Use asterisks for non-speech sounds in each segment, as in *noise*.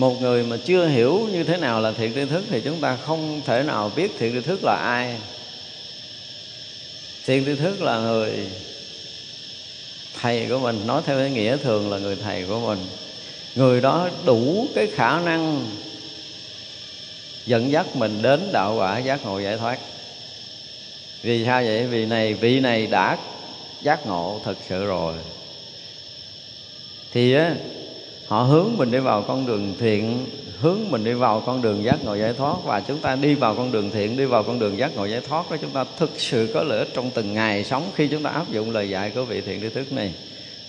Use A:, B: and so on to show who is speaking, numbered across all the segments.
A: một người mà chưa hiểu như thế nào là thiện tri thức thì chúng ta không thể nào biết thiện tri thức là ai. Thiện tri thức là người thầy của mình, nói theo cái nghĩa thường là người thầy của mình. Người đó đủ cái khả năng dẫn dắt mình đến đạo quả giác ngộ giải thoát. Vì sao vậy? Vì này, vị này đã giác ngộ thật sự rồi. Thì á họ hướng mình đi vào con đường thiện, hướng mình đi vào con đường giác ngộ giải thoát. Và chúng ta đi vào con đường thiện, đi vào con đường giác ngộ giải thoát đó, chúng ta thực sự có lợi ích trong từng ngày sống khi chúng ta áp dụng lời dạy của vị thiện tri thức này.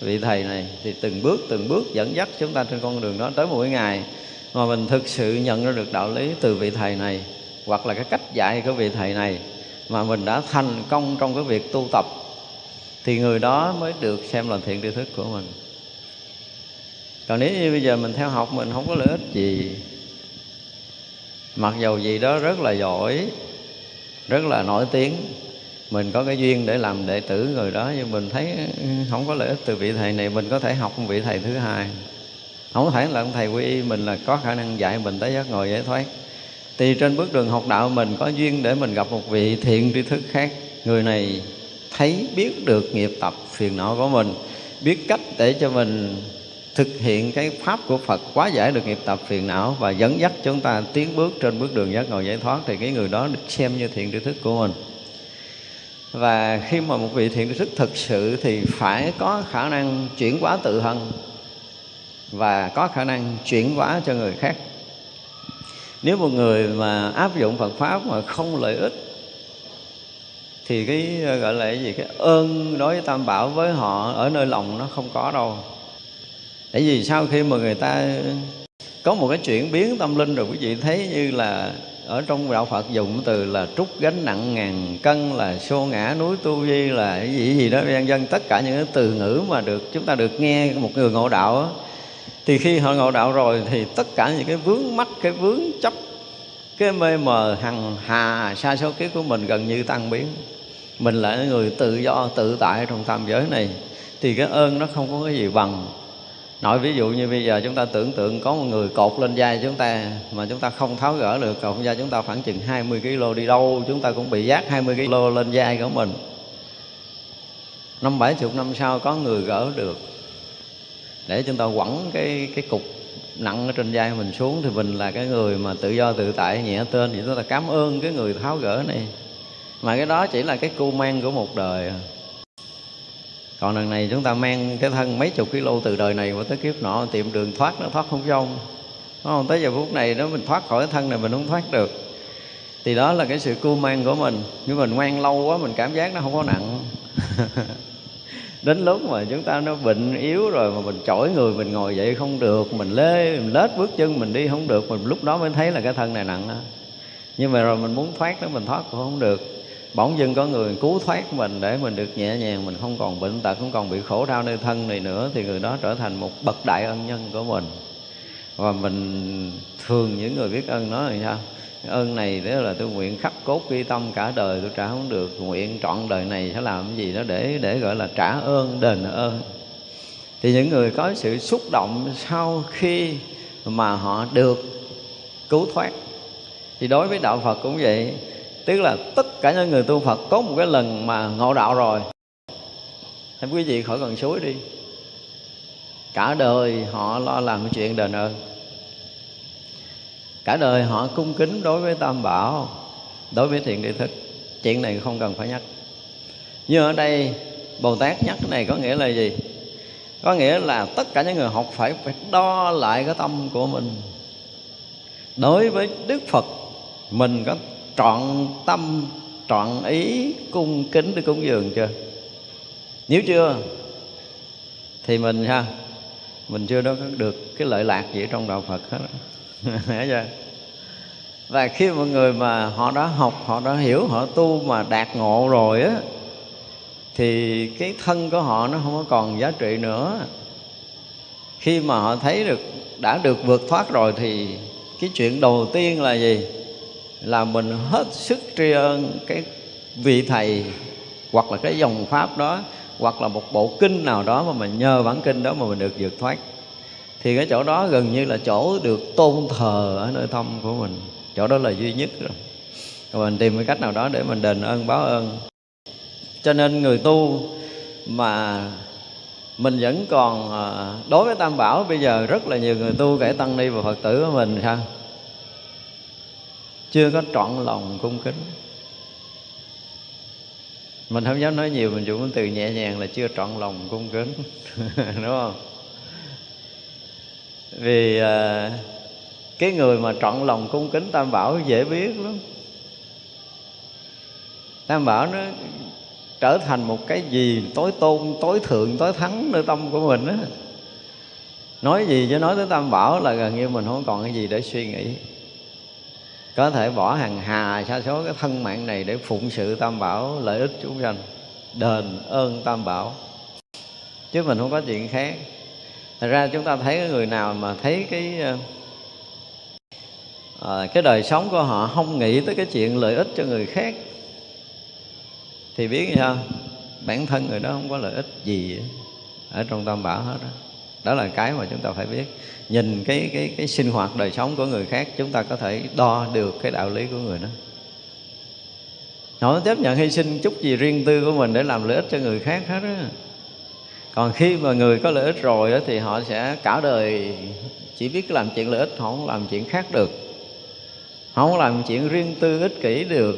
A: Vị thầy này thì từng bước từng bước dẫn dắt chúng ta trên con đường đó tới mỗi ngày. Mà mình thực sự nhận ra được đạo lý từ vị thầy này, hoặc là cái cách dạy của vị thầy này, mà mình đã thành công trong cái việc tu tập, thì người đó mới được xem là thiện tri thức của mình còn nếu như bây giờ mình theo học mình không có lợi ích gì, mặc dầu gì đó rất là giỏi, rất là nổi tiếng, mình có cái duyên để làm đệ tử người đó, nhưng mình thấy ừ, không có lợi ích từ vị thầy này, mình có thể học một vị thầy thứ hai. Không thể là ông thầy quy y mình là có khả năng dạy mình tới giác ngồi giải thoát. Thì trên bước đường học đạo mình có duyên để mình gặp một vị thiện tri thức khác, người này thấy biết được nghiệp tập phiền não của mình, biết cách để cho mình thực hiện cái pháp của Phật quá giải được nghiệp tập phiền não và dẫn dắt chúng ta tiến bước trên bước đường giác ngộ giải thoát thì cái người đó được xem như thiện tri thức của mình. Và khi mà một vị thiện tri thức thực sự thì phải có khả năng chuyển hóa tự thân và có khả năng chuyển hóa cho người khác. Nếu một người mà áp dụng Phật pháp mà không lợi ích, thì cái, gọi là cái gì? Cái ơn đối với tam bảo với họ ở nơi lòng nó không có đâu tại vì sau khi mà người ta có một cái chuyển biến tâm linh rồi quý vị thấy như là ở trong đạo Phật dùng từ là trút gánh nặng ngàn cân là xô ngã núi tu vi là cái gì gì đó vân dân tất cả những cái từ ngữ mà được chúng ta được nghe một người ngộ đạo đó, thì khi họ ngộ đạo rồi thì tất cả những cái vướng mắc cái vướng chấp cái mê mờ hằng hà xa số kiếp của mình gần như tan biến. Mình là người tự do tự tại trong tam giới này thì cái ơn nó không có cái gì bằng nói ví dụ như bây giờ chúng ta tưởng tượng có một người cột lên vai chúng ta mà chúng ta không tháo gỡ được, cột da chúng ta khoảng chừng 20 kg đi đâu, chúng ta cũng bị giác 20 kg lên vai của mình. Năm bảy chục năm sau có người gỡ được, để chúng ta quẳng cái cái cục nặng ở trên vai mình xuống thì mình là cái người mà tự do tự tại, nhẹ tên thì chúng ta cảm ơn cái người tháo gỡ này. Mà cái đó chỉ là cái cu mang của một đời à còn lần này chúng ta mang cái thân mấy chục kg từ đời này qua tới kiếp nọ tìm đường thoát nó thoát không xong Đúng không? tới giờ phút này đó, mình thoát khỏi cái thân này mình không thoát được. Thì đó là cái sự cưu mang của mình. Nhưng mình ngoan lâu quá mình cảm giác nó không có nặng. *laughs* Đến lúc mà chúng ta nó bệnh yếu rồi mà mình chổi người, mình ngồi dậy không được, mình lê, mình lết bước chân mình đi không được, mình lúc đó mới thấy là cái thân này nặng đó nhưng mà rồi mình muốn thoát nó mình thoát cũng không được bỗng dưng có người cứu thoát mình để mình được nhẹ nhàng, mình không còn bệnh tật, không còn bị khổ đau nơi thân này nữa, thì người đó trở thành một bậc đại ân nhân của mình. Và mình thường những người biết ơn nói là sao? Ơn này đó là tôi nguyện khắc cốt ghi tâm cả đời, tôi trả không được, nguyện trọn đời này sẽ làm cái gì đó để để gọi là trả ơn, đền ơn. Thì những người có sự xúc động sau khi mà họ được cứu thoát. Thì đối với đạo Phật cũng vậy tức là tất cả những người tu Phật có một cái lần mà ngộ đạo rồi. Thì quý vị khỏi cần suối đi. Cả đời họ lo làm cái chuyện đền ơn. Cả đời họ cung kính đối với tam bảo, đối với thiện tri thức. Chuyện này không cần phải nhắc. Nhưng ở đây, bồ tát nhắc cái này có nghĩa là gì? Có nghĩa là tất cả những người học phải phải đo lại cái tâm của mình. Đối với đức phật, mình có trọn tâm, trọn ý, cung kính để cúng dường chưa? Nếu chưa, thì mình ha, mình chưa đó được cái lợi lạc gì trong đạo phật hết. *laughs* Chưa? Và khi mọi người mà họ đã học, họ đã hiểu, họ tu mà đạt ngộ rồi á, thì cái thân của họ nó không có còn giá trị nữa. Khi mà họ thấy được, đã được vượt thoát rồi thì cái chuyện đầu tiên là gì? Là mình hết sức tri ân cái vị thầy hoặc là cái dòng pháp đó, hoặc là một bộ kinh nào đó mà mình nhờ bản kinh đó mà mình được vượt thoát. Thì cái chỗ đó gần như là chỗ được tôn thờ ở nơi thâm của mình. Chỗ đó là duy nhất rồi. Và mình tìm cái cách nào đó để mình đền ơn, báo ơn. Cho nên người tu mà mình vẫn còn à, đối với tam bảo, bây giờ rất là nhiều người tu, kể tăng ni và phật tử của mình, sao? Chưa có trọn lòng cung kính. Mình không dám nói nhiều mình dùng từ nhẹ nhàng là chưa trọn lòng cung kính. *laughs* Đúng không? Vì à, cái người mà trọn lòng cung kính tam bảo dễ biết lắm. Tam bảo nó trở thành một cái gì tối tôn tối thượng tối thắng nơi tâm của mình á. Nói gì chứ nói tới tam bảo là gần như mình không còn cái gì để suy nghĩ có thể bỏ hàng hà sa số cái thân mạng này để phụng sự tam bảo lợi ích chúng sanh đền ơn tam bảo. Chứ mình không có chuyện khác. Thật ra chúng ta thấy cái người nào mà thấy cái à, cái đời sống của họ không nghĩ tới cái chuyện lợi ích cho người khác thì biết sao? Bản thân người đó không có lợi ích gì ở trong tam bảo hết đó đó là cái mà chúng ta phải biết. Nhìn cái cái cái sinh hoạt đời sống của người khác chúng ta có thể đo được cái đạo lý của người đó. Họ chấp nhận hy sinh chút gì riêng tư của mình để làm lợi ích cho người khác hết á. Còn khi mà người có lợi ích rồi đó, thì họ sẽ cả đời chỉ biết làm chuyện lợi ích họ không làm chuyện khác được. Họ không làm chuyện riêng tư ích kỷ được.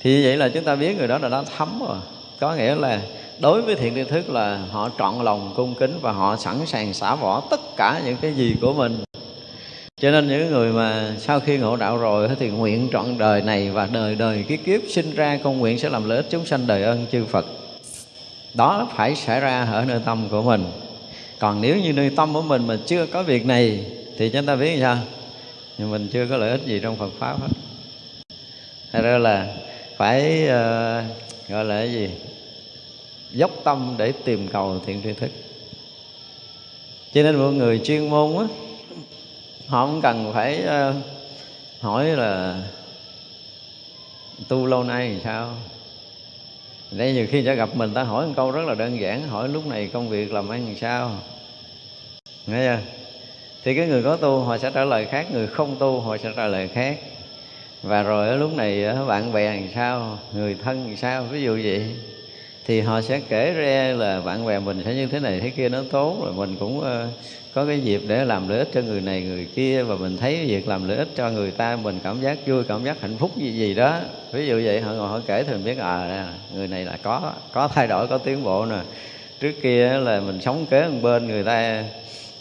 A: Thì vậy là chúng ta biết người đó là đã thấm rồi. Có nghĩa là đối với thiện tri thức là họ trọn lòng cung kính và họ sẵn sàng xả bỏ tất cả những cái gì của mình. Cho nên những người mà sau khi ngộ đạo rồi thì nguyện trọn đời này và đời đời kiếp kiếp sinh ra con nguyện sẽ làm lợi ích chúng sanh đời ơn chư Phật. Đó phải xảy ra ở nơi tâm của mình. Còn nếu như nơi tâm của mình mà chưa có việc này thì chúng ta biết sao? Nhưng mình chưa có lợi ích gì trong Phật pháp hết. Thật ra là phải uh, gọi là cái gì? Dốc tâm để tìm cầu thiện tri thức. Cho nên mọi người chuyên môn á họ không cần phải uh, hỏi là tu lâu nay thì sao? Nên nhiều khi sẽ gặp mình ta hỏi một câu rất là đơn giản hỏi lúc này công việc làm ăn làm sao? Nghe chưa? Thì cái người có tu họ sẽ trả lời khác người không tu họ sẽ trả lời khác. Và rồi ở lúc này bạn bè làm sao? Người thân làm sao? Ví dụ vậy thì họ sẽ kể ra là bạn bè mình sẽ như thế này thế kia nó tốt rồi mình cũng uh, có cái dịp để làm lợi ích cho người này người kia và mình thấy việc làm lợi ích cho người ta mình cảm giác vui cảm giác hạnh phúc gì gì đó. Ví dụ vậy họ ngồi họ kể thì mình biết à người này là có có thay đổi có tiến bộ nè. Trước kia là mình sống kế một bên người ta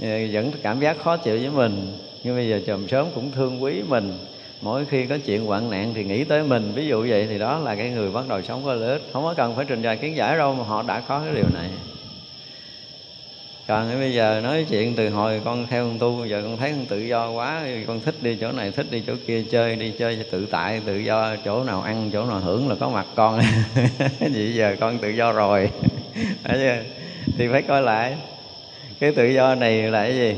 A: ờ, vẫn cảm giác khó chịu với mình nhưng bây giờ chồng sớm cũng thương quý mình mỗi khi có chuyện hoạn nạn thì nghĩ tới mình. Ví dụ vậy thì đó là cái người bắt đầu sống có lợi ích. Không có cần phải trình bày kiến giải đâu mà họ đã có cái điều này. Còn bây giờ nói chuyện từ hồi con theo con tu, giờ con thấy con tự do quá con thích đi chỗ này, thích đi chỗ kia, chơi đi, chơi tự tại, tự do, chỗ nào ăn, chỗ nào hưởng là có mặt con. *laughs* Vậy giờ con tự do rồi. *laughs* Thì phải coi lại. Cái tự do này là cái gì?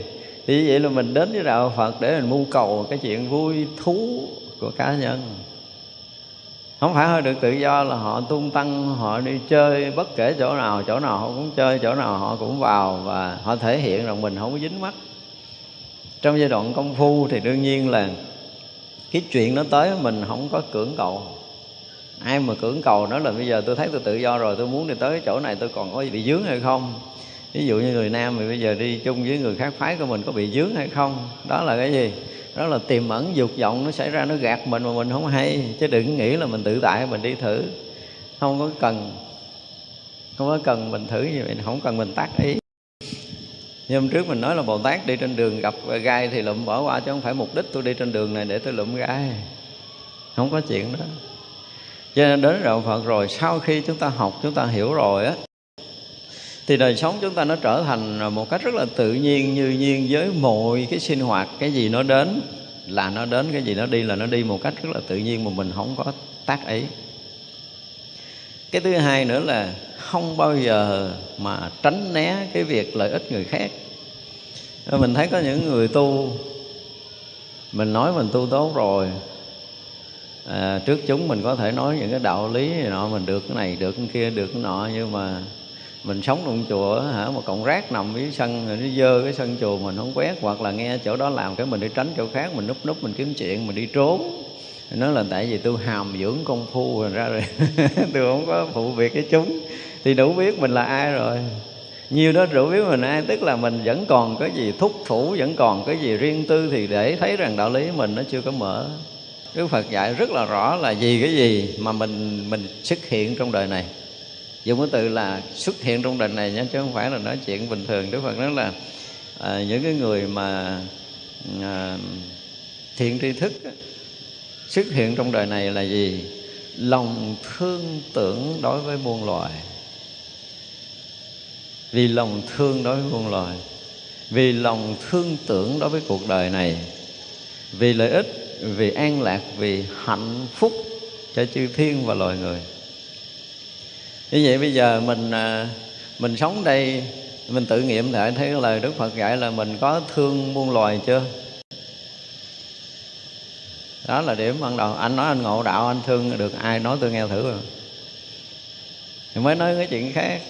A: Thì vậy là mình đến với đạo Phật để mình mưu cầu cái chuyện vui thú của cá nhân. Không phải họ được tự do là họ tung tăng, họ đi chơi bất kể chỗ nào chỗ nào họ cũng chơi, chỗ nào họ cũng vào và họ thể hiện rằng mình không có dính mắt trong giai đoạn công phu thì đương nhiên là cái chuyện nó tới mình không có cưỡng cầu. Ai mà cưỡng cầu nói là bây giờ tôi thấy tôi tự do rồi, tôi muốn đi tới chỗ này tôi còn có bị dướng hay không? Ví dụ như người nam thì bây giờ đi chung với người khác, phái của mình có bị dướng hay không? Đó là cái gì? Đó là tiềm ẩn dục vọng nó xảy ra, nó gạt mình mà mình không hay. Chứ đừng nghĩ là mình tự tại, mình đi thử. Không có cần. Không có cần mình thử như vậy, không cần mình tác ý. Như hôm trước mình nói là Bồ Tát đi trên đường gặp gai thì lụm bỏ qua, chứ không phải mục đích tôi đi trên đường này để tôi lụm gai. Không có chuyện đó. Cho nên đến đạo Phật rồi, sau khi chúng ta học, chúng ta hiểu rồi á thì đời sống chúng ta nó trở thành một cách rất là tự nhiên như nhiên với mọi cái sinh hoạt cái gì nó đến là nó đến cái gì nó đi là nó đi một cách rất là tự nhiên mà mình không có tác ý. Cái thứ hai nữa là không bao giờ mà tránh né cái việc lợi ích người khác. Mình thấy có những người tu mình nói mình tu tốt rồi à, trước chúng mình có thể nói những cái đạo lý này nọ mình được cái này được cái kia được cái nọ nhưng mà mình sống trong chùa hả, mà cọng rác nằm dưới sân, rồi nó dơ cái sân chùa mình không quét, hoặc là nghe chỗ đó làm cái mình đi tránh chỗ khác, mình núp núp mình kiếm chuyện, mình đi trốn. Nó là tại vì tôi hàm dưỡng công phu rồi ra rồi *laughs* tôi không có phụ việc với chúng. Thì đủ biết mình là ai rồi. Nhiều đó đủ biết mình ai, tức là mình vẫn còn cái gì thúc thủ, vẫn còn cái gì riêng tư, thì để thấy rằng đạo lý mình nó chưa có mở. Đức Phật dạy rất là rõ là gì cái gì mà mình mình xuất hiện trong đời này dùng cái từ là xuất hiện trong đời này nhé chứ không phải là nói chuyện bình thường. Đức Phật nói là à, những cái người mà à, thiện tri thức xuất hiện trong đời này là gì? Lòng thương tưởng đối với muôn loài. Vì lòng thương đối với muôn loài vì lòng thương tưởng đối với cuộc đời này vì lợi ích vì an lạc vì hạnh phúc cho chư thiên và loài người như vậy bây giờ mình à, mình sống đây, mình tự nghiệm lại, thấy lời Đức Phật dạy là mình có thương muôn loài chưa? Đó là điểm ban đầu. Anh nói anh ngộ đạo, anh thương được ai nói tôi nghe thử rồi. Thì mới nói cái chuyện khác.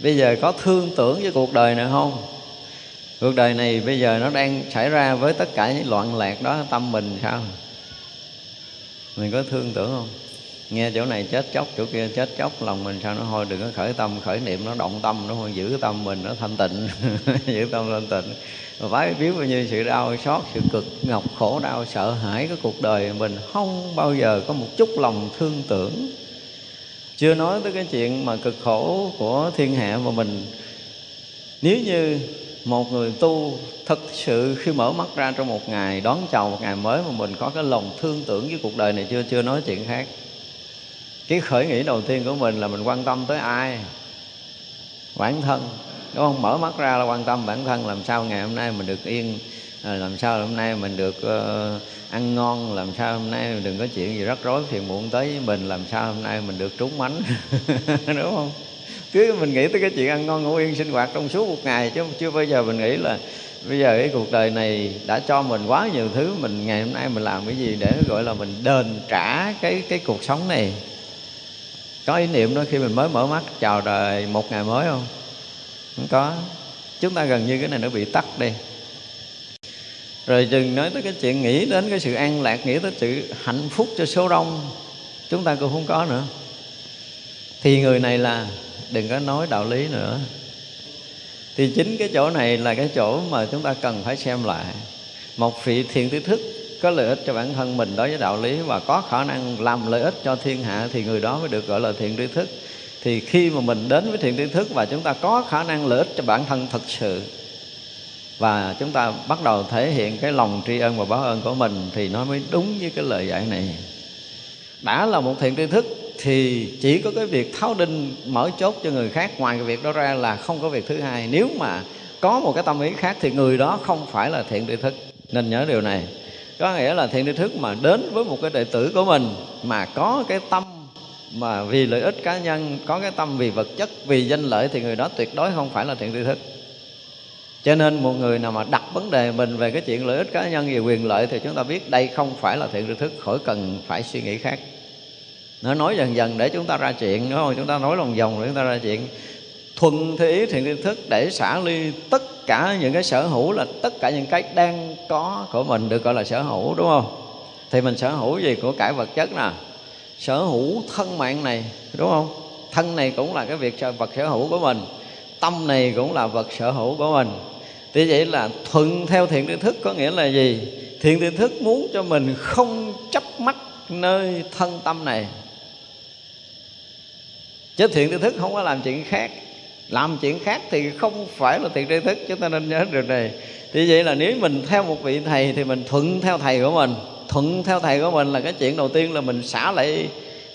A: Bây giờ có thương tưởng với cuộc đời này không? Cuộc đời này bây giờ nó đang xảy ra với tất cả những loạn lạc đó, tâm mình sao? Mình có thương tưởng không? Nghe chỗ này chết chóc, chỗ kia chết chóc, lòng mình sao nó thôi đừng có khởi tâm, khởi niệm, nó động tâm, nó thôi giữ tâm mình, nó thanh tịnh. *laughs* Giữ tâm thanh tịnh. Và phải biết bao nhiêu sự đau xót, sự cực ngọc khổ đau, sợ hãi cái cuộc đời mình, không bao giờ có một chút lòng thương tưởng. Chưa nói tới cái chuyện mà cực khổ của thiên hạ mà mình, nếu như một người tu thật sự khi mở mắt ra trong một ngày đón chào một ngày mới mà mình có cái lòng thương tưởng với cuộc đời này, chưa chưa nói chuyện khác cái khởi nghĩ đầu tiên của mình là mình quan tâm tới ai? Bản thân. Đúng không? Mở mắt ra là quan tâm bản thân làm sao ngày hôm nay mình được yên à, làm sao hôm nay mình được uh, ăn ngon làm sao hôm nay mình đừng có chuyện gì rắc rối phiền muộn tới với mình làm sao hôm nay mình được trúng mánh? *laughs* Đúng không? Cứ mình nghĩ tới cái chuyện ăn ngon ngủ yên sinh hoạt trong suốt một ngày chứ chưa bao giờ mình nghĩ là bây giờ cái cuộc đời này đã cho mình quá nhiều thứ mình ngày hôm nay mình làm cái gì để gọi là mình đền trả cái cái cuộc sống này có ý niệm đó khi mình mới mở mắt, chào đời một ngày mới không? Không có. Chúng ta gần như cái này nó bị tắt đi. Rồi đừng nói tới cái chuyện nghĩ đến cái sự an lạc, nghĩ tới sự hạnh phúc cho số đông. Chúng ta cũng không có nữa. Thì người này là, đừng có nói đạo lý nữa. Thì chính cái chỗ này là cái chỗ mà chúng ta cần phải xem lại. Một vị thiện tri thức có lợi ích cho bản thân mình đối với đạo lý và có khả năng làm lợi ích cho thiên hạ thì người đó mới được gọi là thiện tri thức. Thì khi mà mình đến với thiện tri thức và chúng ta có khả năng lợi ích cho bản thân thật sự và chúng ta bắt đầu thể hiện cái lòng tri ân và báo ơn của mình thì nó mới đúng với cái lời dạy này. Đã là một thiện tri thức thì chỉ có cái việc tháo đinh mở chốt cho người khác, ngoài cái việc đó ra là không có việc thứ hai. Nếu mà có một cái tâm ý khác thì người đó không phải là thiện tri thức. Nên nhớ điều này có nghĩa là thiện tri thức mà đến với một cái đệ tử của mình mà có cái tâm mà vì lợi ích cá nhân, có cái tâm vì vật chất, vì danh lợi thì người đó tuyệt đối không phải là thiện tri thức. Cho nên một người nào mà đặt vấn đề mình về cái chuyện lợi ích cá nhân về quyền lợi thì chúng ta biết đây không phải là thiện tri thức, khỏi cần phải suy nghĩ khác. Nó nói dần dần để chúng ta ra chuyện, đúng không? Chúng ta nói lòng vòng để chúng ta ra chuyện. Thuần thế ý thiện tri thức để xả ly tất cả những cái sở hữu là tất cả những cái đang có của mình được gọi là sở hữu, đúng không? Thì mình sở hữu gì? Của cải vật chất nè. Sở hữu thân mạng này, đúng không? Thân này cũng là cái việc vật sở hữu của mình. Tâm này cũng là vật sở hữu của mình. Thì vậy là thuận theo thiện tri thức có nghĩa là gì? Thiện tri thức muốn cho mình không chấp mắt nơi thân tâm này. Chứ thiện tri thức không có làm chuyện khác làm chuyện khác thì không phải là thiện tri thức, chúng ta nên nhớ điều này. Thì vậy là nếu mình theo một vị thầy thì mình thuận theo thầy của mình. Thuận theo thầy của mình là cái chuyện đầu tiên là mình xả lại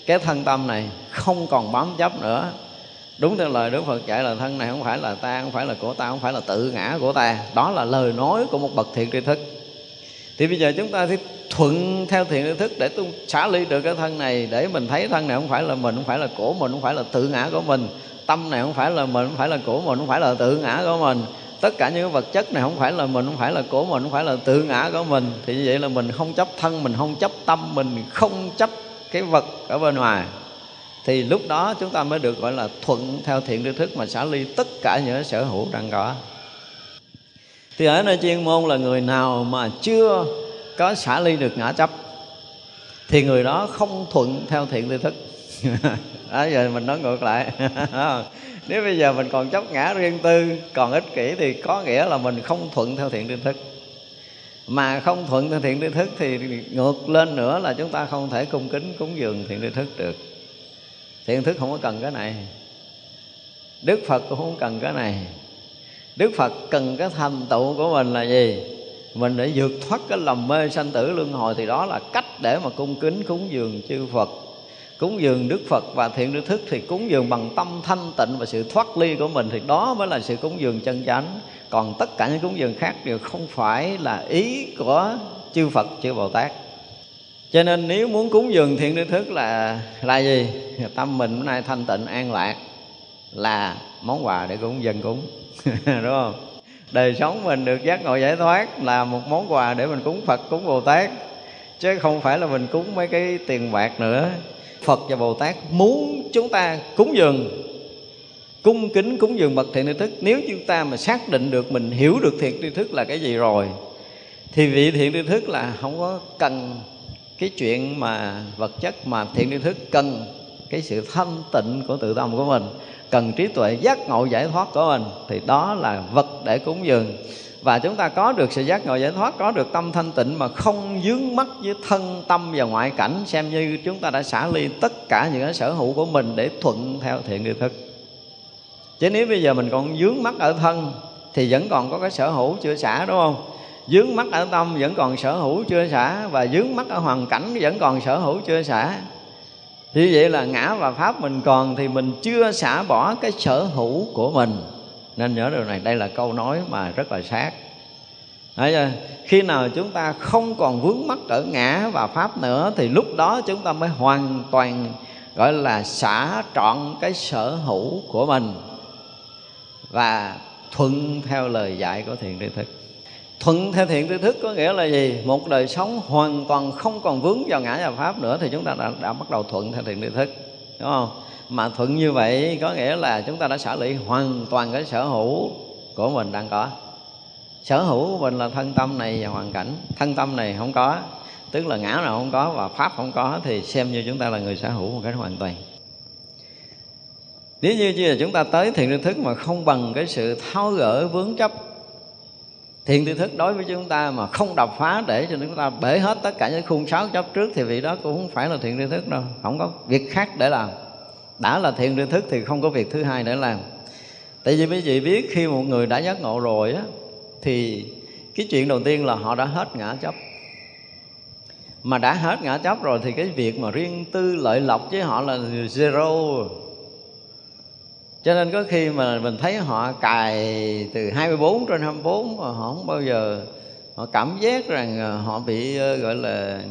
A: cái thân tâm này, không còn bám chấp nữa. Đúng theo lời Đức Phật dạy là thân này không phải là ta, không phải là của ta, không phải là tự ngã của ta. Đó là lời nói của một bậc thiện tri thức. Thì bây giờ chúng ta thì thuận theo thiện tri thức để tu, xả ly được cái thân này, để mình thấy thân này không phải là mình, không phải là của mình, không phải là tự ngã của mình tâm này không phải là mình, không phải là của mình, không phải là tự ngã của mình. Tất cả những cái vật chất này không phải là mình, không phải là của mình, không phải là tự ngã của mình. Thì như vậy là mình không chấp thân, mình không chấp tâm, mình không chấp cái vật ở bên ngoài. Thì lúc đó chúng ta mới được gọi là thuận theo thiện tri thức mà xả ly tất cả những sở hữu đang có. Thì ở nơi chuyên môn là người nào mà chưa có xả ly được ngã chấp, thì người đó không thuận theo thiện tri thức. *laughs* đó, giờ mình nói ngược lại. *laughs* Nếu bây giờ mình còn chấp ngã riêng tư, còn ích kỷ thì có nghĩa là mình không thuận theo thiện tri thức. Mà không thuận theo thiện tri thức thì ngược lên nữa là chúng ta không thể cung kính, cúng dường thiện tri thức được. Thiện thức không có cần cái này. Đức phật cũng không cần cái này. Đức phật cần cái thành tựu của mình là gì? Mình để vượt thoát cái lầm mê sanh tử luân hồi thì đó là cách để mà cung kính, cúng dường chư phật cúng dường đức phật và thiện đức thức thì cúng dường bằng tâm thanh tịnh và sự thoát ly của mình thì đó mới là sự cúng dường chân chánh. Còn tất cả những cúng dường khác đều không phải là ý của chư phật, chư bồ tát. Cho nên nếu muốn cúng dường thiện đức thức là là gì? Tâm mình bữa nay thanh tịnh, an lạc là món quà để cúng, dân cúng. *laughs* Đúng không? Đời sống mình được giác ngộ giải thoát là một món quà để mình cúng phật, cúng bồ tát. Chứ không phải là mình cúng mấy cái tiền bạc nữa phật và bồ tát muốn chúng ta cúng dường, cung kính cúng dường bậc thiện tri thức. Nếu chúng ta mà xác định được, mình hiểu được thiện tri thức là cái gì rồi, thì vị thiện tri thức là không có cần cái chuyện mà vật chất mà thiện tri thức cần cái sự thanh tịnh của tự tâm của mình, cần trí tuệ giác ngộ giải thoát của mình, thì đó là vật để cúng dường và chúng ta có được sự giác ngộ giải thoát, có được tâm thanh tịnh mà không dướng mắt với thân tâm và ngoại cảnh, xem như chúng ta đã xả ly tất cả những cái sở hữu của mình để thuận theo thiện tri thức. Chứ nếu bây giờ mình còn dướng mắt ở thân, thì vẫn còn có cái sở hữu chưa xả, đúng không? Dướng mắt ở tâm vẫn còn sở hữu chưa xả, và dướng mắt ở hoàn cảnh vẫn còn sở hữu chưa xả. Như vậy là ngã và pháp mình còn thì mình chưa xả bỏ cái sở hữu của mình nên nhớ điều này đây là câu nói mà rất là sát. Đấy chưa? khi nào chúng ta không còn vướng mắc ở ngã và pháp nữa thì lúc đó chúng ta mới hoàn toàn gọi là xả trọn cái sở hữu của mình và thuận theo lời dạy của thiện tri thức. Thuận theo thiện tri thức có nghĩa là gì? Một đời sống hoàn toàn không còn vướng vào ngã và pháp nữa thì chúng ta đã, đã bắt đầu thuận theo thiện tri thức. Đúng không? Mà thuận như vậy có nghĩa là chúng ta đã xả lị hoàn toàn cái sở hữu của mình đang có. Sở hữu của mình là thân tâm này và hoàn cảnh. Thân tâm này không có, tức là ngã nào không có và pháp không có thì xem như chúng ta là người sở hữu một cách hoàn toàn. Nếu như là chúng ta tới thiện tri thức mà không bằng cái sự tháo gỡ vướng chấp thiện tri thức đối với chúng ta mà không đập phá để cho chúng ta bể hết tất cả những khung sáo chấp trước thì vị đó cũng không phải là thiện tri thức đâu. Không có việc khác để làm đã là thiện tri thức thì không có việc thứ hai để làm. Tại vì quý vị biết khi một người đã giác ngộ rồi á, thì cái chuyện đầu tiên là họ đã hết ngã chấp. Mà đã hết ngã chấp rồi thì cái việc mà riêng tư lợi lộc với họ là zero. Cho nên có khi mà mình thấy họ cài từ 24 trên 24 mà họ không bao giờ, họ cảm giác rằng ờ, họ bị ờ, gọi là,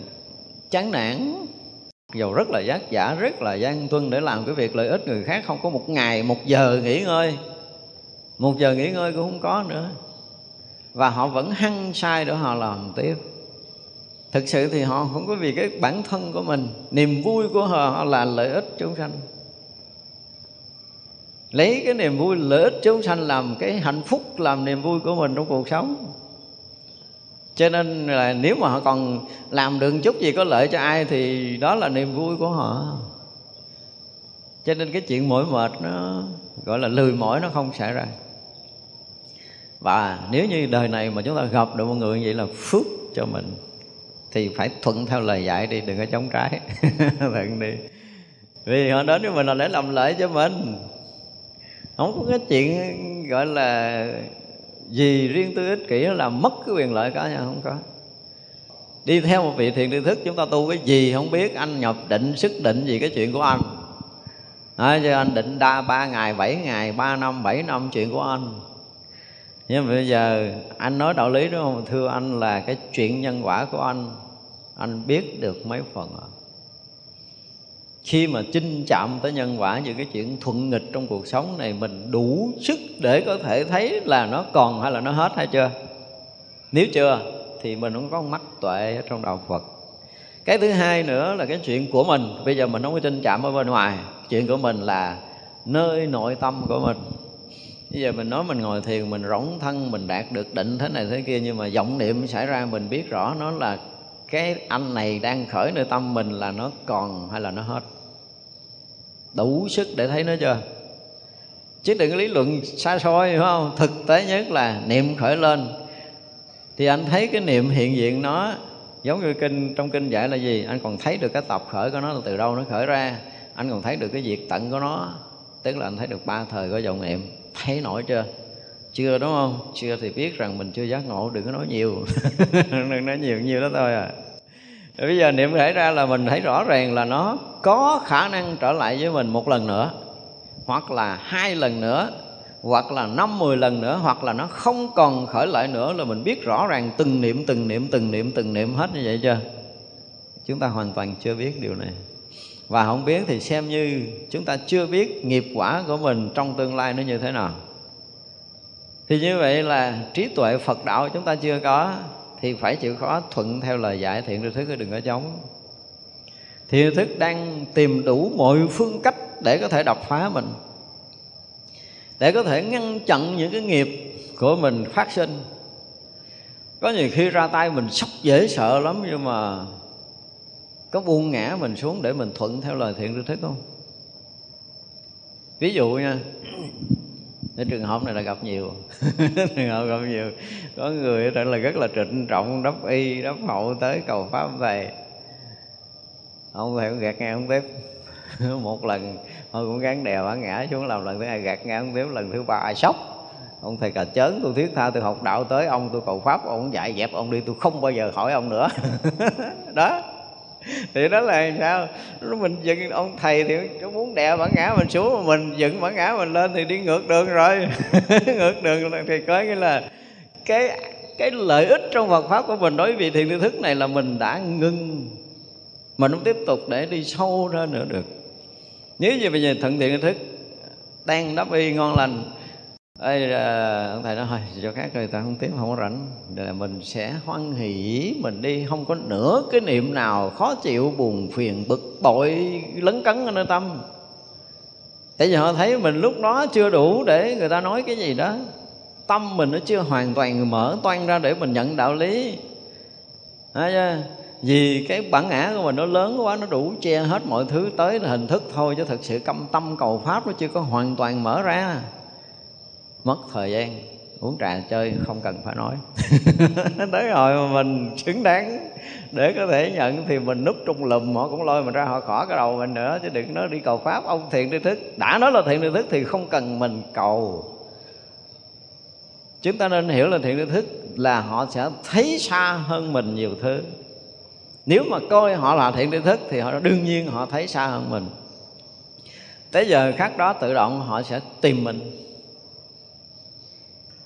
A: chán nản dầu rất là giác giả rất là gian tuân để làm cái việc lợi ích người khác. Không có một ngày một giờ nghỉ ngơi. Một giờ nghỉ ngơi cũng không có nữa. Và họ vẫn hăng sai để họ làm tiếp. Thực sự thì họ không có vì cái bản thân của mình niềm vui của họ, họ là lợi ích chúng sanh. Lấy cái niềm vui lợi ích chúng sanh làm cái hạnh phúc làm niềm vui của mình trong cuộc sống cho nên là nếu mà họ còn làm được chút gì có lợi cho ai thì đó là niềm vui của họ. Cho nên cái chuyện mỏi mệt nó gọi là lười mỏi nó không xảy ra. Và nếu như đời này mà chúng ta gặp được một người như vậy là phước cho mình, thì phải thuận theo lời dạy đi, đừng có chống trái. *laughs* Thuận đi. Vì họ đến với mình là để làm lợi cho mình. Không có cái chuyện gọi là gì riêng tư ích kỷ là mất cái quyền lợi cá nhân không có. Đi theo một vị thiền tri thức chúng ta tu cái gì không biết anh nhập định sức định gì cái chuyện của anh. À, cho anh định đa ba ngày bảy ngày ba năm bảy năm chuyện của anh. Nhưng mà bây giờ anh nói đạo lý đúng không? Thưa anh là cái chuyện nhân quả của anh anh biết được mấy phần rồi khi mà chinh chạm tới nhân quả những cái chuyện thuận nghịch trong cuộc sống này, mình đủ sức để có thể thấy là nó còn hay là nó hết hay chưa? Nếu chưa, thì mình không có mắt tuệ ở trong đạo Phật. Cái thứ hai nữa là cái chuyện của mình. Bây giờ mình không có chinh chạm ở bên ngoài. Chuyện của mình là nơi nội tâm của mình. Bây giờ mình nói mình ngồi thiền, mình rỗng thân, mình đạt được định thế này thế kia, nhưng mà vọng niệm xảy ra, mình biết rõ nó là cái anh này đang khởi nơi tâm mình là nó còn hay là nó hết đủ sức để thấy nó chưa? Chứ đừng có lý luận xa xôi, phải không? Thực tế nhất là niệm khởi lên. Thì anh thấy cái niệm hiện diện nó giống như kinh, trong kinh dạy là gì? Anh còn thấy được cái tập khởi của nó là từ đâu nó khởi ra. Anh còn thấy được cái việc tận của nó. Tức là anh thấy được ba thời của dòng niệm. Thấy nổi chưa? Chưa, đúng không? Chưa thì biết rằng mình chưa giác ngộ, đừng có nói nhiều. *laughs* Đừng nói nhiều nhiều đó thôi à bây giờ niệm thể ra là mình thấy rõ ràng là nó có khả năng trở lại với mình một lần nữa, hoặc là hai lần nữa, hoặc là năm, mười lần nữa, hoặc là nó không còn khởi lại nữa là mình biết rõ ràng từng niệm từng niệm từng niệm từng niệm hết như vậy chưa? Chúng ta hoàn toàn chưa biết điều này. Và không biết thì xem như chúng ta chưa biết nghiệp quả của mình trong tương lai nó như thế nào. Thì như vậy là trí tuệ phật đạo chúng ta chưa có thì phải chịu khó thuận theo lời dạy thiện tri thức đừng có chống. Thiện thức đang tìm đủ mọi phương cách để có thể đập phá mình, để có thể ngăn chặn những cái nghiệp của mình phát sinh. Có nhiều khi ra tay mình sốc dễ sợ lắm, nhưng mà có buông ngã mình xuống để mình thuận theo lời thiện tri thức không? Ví dụ nha cái trường hợp này là gặp nhiều. *laughs* Trường hợp gặp nhiều. Có người thật là, rất là trịnh trọng, đắp y, đắp hậu tới cầu pháp thầy ông thầy cũng gạt ngang ông tiếp *laughs* một lần, thôi cũng gắn đèo bả ngã xuống làm lần thứ hai, gạt ngang ông tiếp lần thứ ba, ai sốc. Ông thầy cà chớn, tôi thiết tha, tôi học đạo tới ông, tôi cầu pháp, ông dạy dẹp ông đi, tôi không bao giờ hỏi ông nữa. *laughs* Đó. *laughs* thì đó là sao? Lúc mình dựng, ông thầy thì nó muốn đè bản ngã mình xuống, mà mình dựng bản ngã mình lên thì đi ngược đường rồi. *laughs* Ngược đường thì có nghĩa là cái cái lợi ích trong Phật pháp của mình đối với thiền tư thức này là mình đã ngưng mình không tiếp tục để đi sâu ra nữa được. Nếu như bây giờ thận thiện thức đang đắp y ngon lành Ê, ờ, ông thầy nói thôi cho khác người ta không tiếp không có rảnh. Là mình sẽ hoan hỷ mình đi không có nửa cái niệm nào khó chịu buồn phiền bực bội lấn cấn ở nơi tâm. Tại vì họ thấy mình lúc đó chưa đủ để người ta nói cái gì đó. Tâm mình nó chưa hoàn toàn mở toan ra để mình nhận đạo lý. Chưa? vì cái bản ngã của mình nó lớn quá nó đủ che hết mọi thứ tới là hình thức thôi chứ thực sự câm tâm cầu pháp nó chưa có hoàn toàn mở ra mất thời gian, uống trà chơi không cần phải nói. *laughs* Tới hồi mà mình xứng đáng để có thể nhận thì mình núp trong lùm, họ cũng lôi mình ra, họ khỏi cái đầu mình nữa, chứ đừng nói đi cầu pháp, ông thiện tri thức. Đã nói là thiện tri thức thì không cần mình cầu. Chúng ta nên hiểu là thiện tri thức là họ sẽ thấy xa hơn mình nhiều thứ. Nếu mà coi họ là thiện tri thức thì họ, đương nhiên họ thấy xa hơn mình. Tới giờ khác đó tự động họ sẽ tìm mình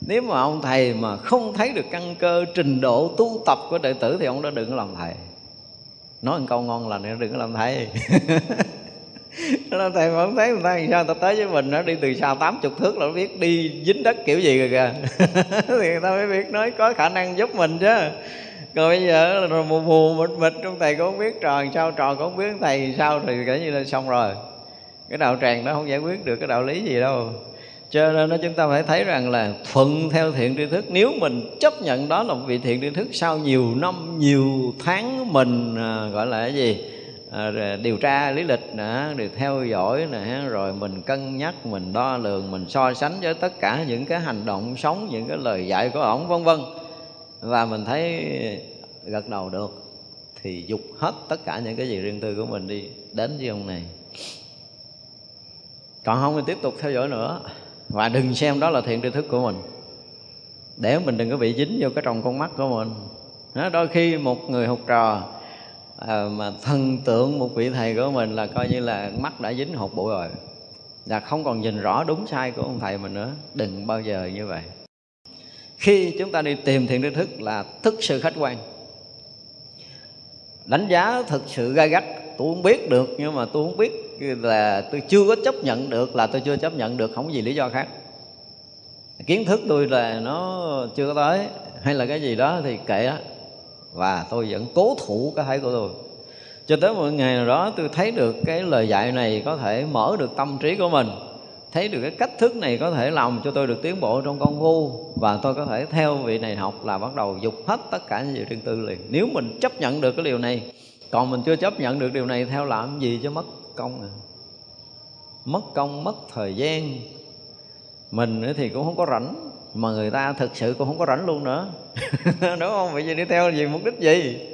A: nếu mà ông thầy mà không thấy được căn cơ trình độ tu tập của đệ tử thì ông đó đừng có làm thầy. Nói một câu ngon lành đừng có làm thầy. *laughs* Nó thầy mà không thấy người ta làm sao? Ta tới với mình nó đi từ xa tám chục thước là nó biết đi dính đất kiểu gì rồi kìa. *laughs* Thì người ta mới biết nói có khả năng giúp mình chứ. Còn bây giờ là mù mù, mịt mịt trong thầy cũng không biết trò sao, trò cũng không biết thầy sao thì kể như là xong rồi. Cái đạo tràng nó không giải quyết được cái đạo lý gì đâu cho nên đó chúng ta phải thấy rằng là thuận theo thiện tri thức. Nếu mình chấp nhận đó là một vị thiện tri thức sau nhiều năm nhiều tháng mình à, gọi là cái gì? À, điều tra lý lịch nè điều theo dõi nè rồi mình cân nhắc mình đo lường mình so sánh với tất cả những cái hành động sống những cái lời dạy của ổng vân vân. Và mình thấy gật đầu được thì dục hết tất cả những cái gì riêng tư của mình đi đến với ông này. Còn không thì tiếp tục theo dõi nữa và đừng xem đó là thiện tri thức của mình. Để mình đừng có bị dính vô cái trong con mắt của mình. Đó, đôi khi một người học trò à, mà thần tượng một vị thầy của mình là coi như là mắt đã dính hột bụi rồi. Là không còn nhìn rõ đúng sai của ông thầy mình nữa. Đừng bao giờ như vậy. Khi chúng ta đi tìm thiện tri thức là thức sự khách quan. Đánh giá thực sự gai gắt. Tôi không biết được nhưng mà tôi không biết là tôi chưa có chấp nhận được, là tôi chưa chấp nhận được, không có gì lý do khác. Kiến thức tôi là nó chưa có tới, hay là cái gì đó thì kệ đó và tôi vẫn cố thủ cái thấy của tôi. Cho tới một ngày nào đó tôi thấy được cái lời dạy này có thể mở được tâm trí của mình, thấy được cái cách thức này có thể làm cho tôi được tiến bộ trong công phu, và tôi có thể theo vị này học là bắt đầu dục hết tất cả những gì riêng tư liền. Nếu mình chấp nhận được cái điều này, còn mình chưa chấp nhận được điều này, theo làm gì cho mất công à. Mất công, mất thời gian. Mình thì cũng không có rảnh, mà người ta thực sự cũng không có rảnh luôn nữa. *laughs* Đúng không? Vậy giờ đi theo gì mục đích gì?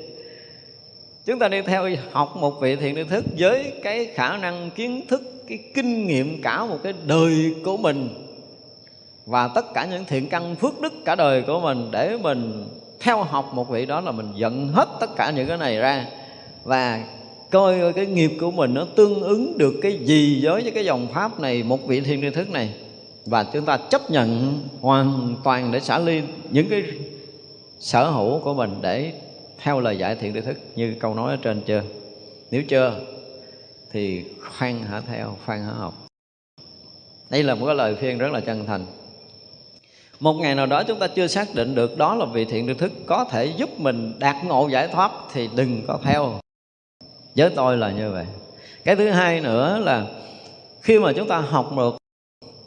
A: Chúng ta đi theo học một vị thiện tri thức với cái khả năng kiến thức, cái kinh nghiệm cả một cái đời của mình và tất cả những thiện căn phước đức cả đời của mình để mình theo học một vị đó là mình dẫn hết tất cả những cái này ra. Và coi cái nghiệp của mình nó tương ứng được cái gì với cái dòng pháp này, một vị thiên tri thức này. Và chúng ta chấp nhận hoàn toàn để xả ly những cái sở hữu của mình để theo lời dạy thiện tri thức như câu nói ở trên chưa? Nếu chưa, thì khoan hả theo, khoan hả học. Đây là một cái lời khuyên rất là chân thành. Một ngày nào đó chúng ta chưa xác định được đó là vị thiện tri thức có thể giúp mình đạt ngộ giải thoát thì đừng có theo với tôi là như vậy. Cái thứ hai nữa là khi mà chúng ta học được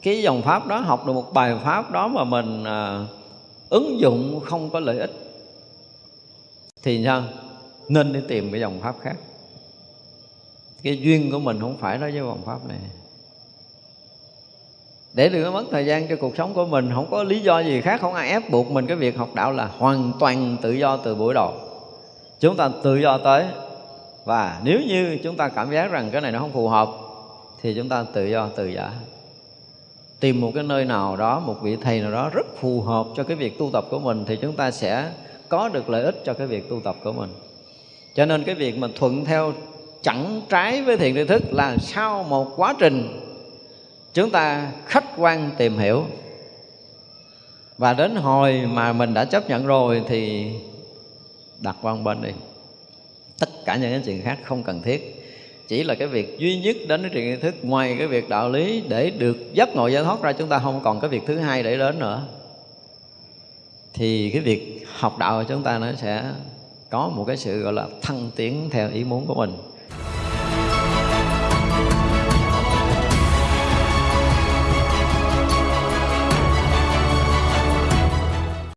A: cái dòng pháp đó học được một bài pháp đó mà mình à, ứng dụng không có lợi ích thì sao? Nên đi tìm cái dòng pháp khác. Cái duyên của mình không phải đó với dòng pháp này. Để đừng có mất thời gian cho cuộc sống của mình không có lý do gì khác không ai ép buộc mình cái việc học đạo là hoàn toàn tự do từ buổi đầu. Chúng ta tự do tới và nếu như chúng ta cảm giác rằng cái này nó không phù hợp, thì chúng ta tự do, tự giả tìm một cái nơi nào đó, một vị thầy nào đó rất phù hợp cho cái việc tu tập của mình, thì chúng ta sẽ có được lợi ích cho cái việc tu tập của mình. Cho nên cái việc mà thuận theo chẳng trái với thiện tri thức là sau một quá trình, chúng ta khách quan tìm hiểu. Và đến hồi mà mình đã chấp nhận rồi thì đặt qua bên đi tất cả những cái chuyện khác không cần thiết. Chỉ là cái việc duy nhất đến cái chuyện thức, ngoài cái việc đạo lý để được giấc ngộ giải thoát ra, chúng ta không còn cái việc thứ hai để đến nữa. Thì cái việc học đạo của chúng ta nó sẽ có một cái sự, gọi là, thăng tiến theo ý muốn của mình.